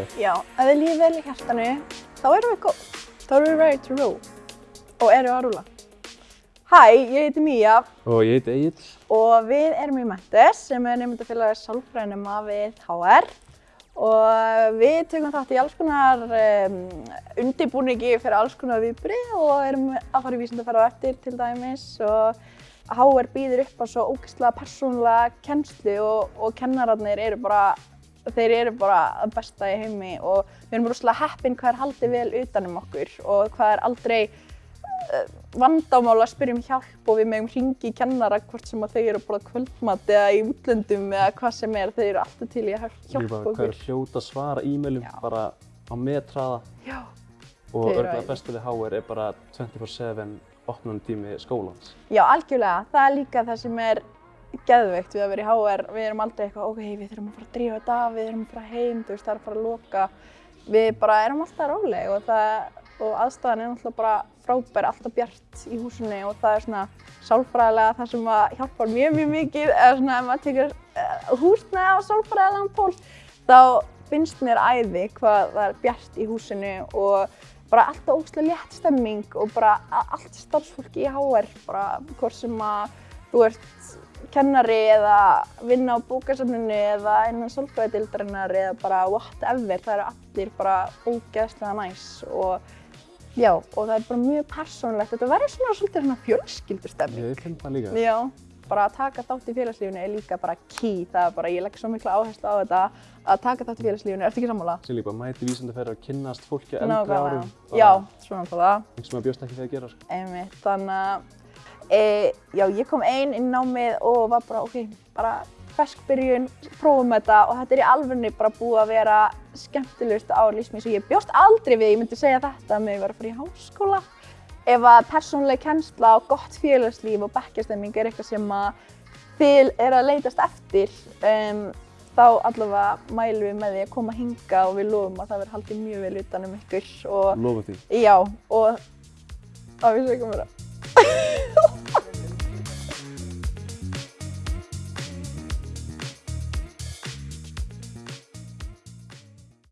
þið? Já, ef þið líður vel í hjartanu, þá erum við góð. Þá erum við ready to roll. Og erum við að rúla. Hæ, ég heiti Mía Og ég heiti Egil. og við erum í Mentes sem er nefndafélagið sálfræðinema við HR. Og við tökum þátt í alls konar um, undibúningi fyrir alls konar viðbrið og erum að fara í vísindaferð á eftir til dæmis. Og HR býður upp á svo ógeðslega persónulega kennslu og, og kennararnir eru bara þeir eru bara að besta í heimi og við erum rosalega heppin hvað er haldið vel utanum okkur og hvað er aldrei uh, vandamál að spyrja um hjálp og við megum hringi í kennara hvort sem að þau eru að borða kvöldmat eða í útlöndum eða hvað sem er, þau eru alltaf til í að hjálpa bara hvað okkur. er hljóta svara e-mailum bara á metraða Já, og örgulega bestu við HR er bara 24-7 opnunum tími skólans. já, algjörlega, það er líka það sem er geðveikt við að vera í HR, við erum aldrei eitthvað, ok, við þurfum að fara að drífa þetta af, við þurfum að fara heim, þú veist, það er að fara að loka. Við bara erum alltaf róleg og, það, og aðstæðan er náttúrulega bara frábær, alltaf bjart í húsinu og það er svona sálfræðilega það sem að hjálpar mjög, mjög mikið, eða svona ef maður tekur uh, húsnæði á sálfræðilegan pól, þá finnst mér æði hvað það er bjart í húsinu og bara alltaf ógstilega létt stemming og bara allt starfsfólki í HR, bara hvort sem að þú ert kennari eða vinna á bókasafninu eða innan sálfræðidildarinnar eða bara whatever, það eru allir bara ógeðslega næs og já, og það er bara mjög persónulegt, þetta verður svona svolítið svona fjölskyldustemming. Ég finn það líka. Já, bara að taka þátt í félagslífinu er líka bara key, það er bara, ég legg svo mikla áherslu á þetta að taka þátt í félagslífinu, ertu ekki sammála? Sér líka bara mæti vísindaferðar að kynnast fólki á eldri árum. Já, svona að að e, já, ég kom ein inn á mig og var bara, ok, bara fersk byrjun, prófum þetta og þetta er í alvegni bara búið að vera skemmtilegust ár lífsmins og ég bjóst aldrei við, ég myndi segja þetta með að vera að fara í háskóla. Ef að persónuleg kennsla og gott félagslíf og bekkjastemming er eitthvað sem að þið er að leitast eftir, um, þá allavega mælum við með því að koma hinga og við lofum að það verður haldið mjög vel utan um ykkur Lofum því. Já, og... Á, við sögum mér það.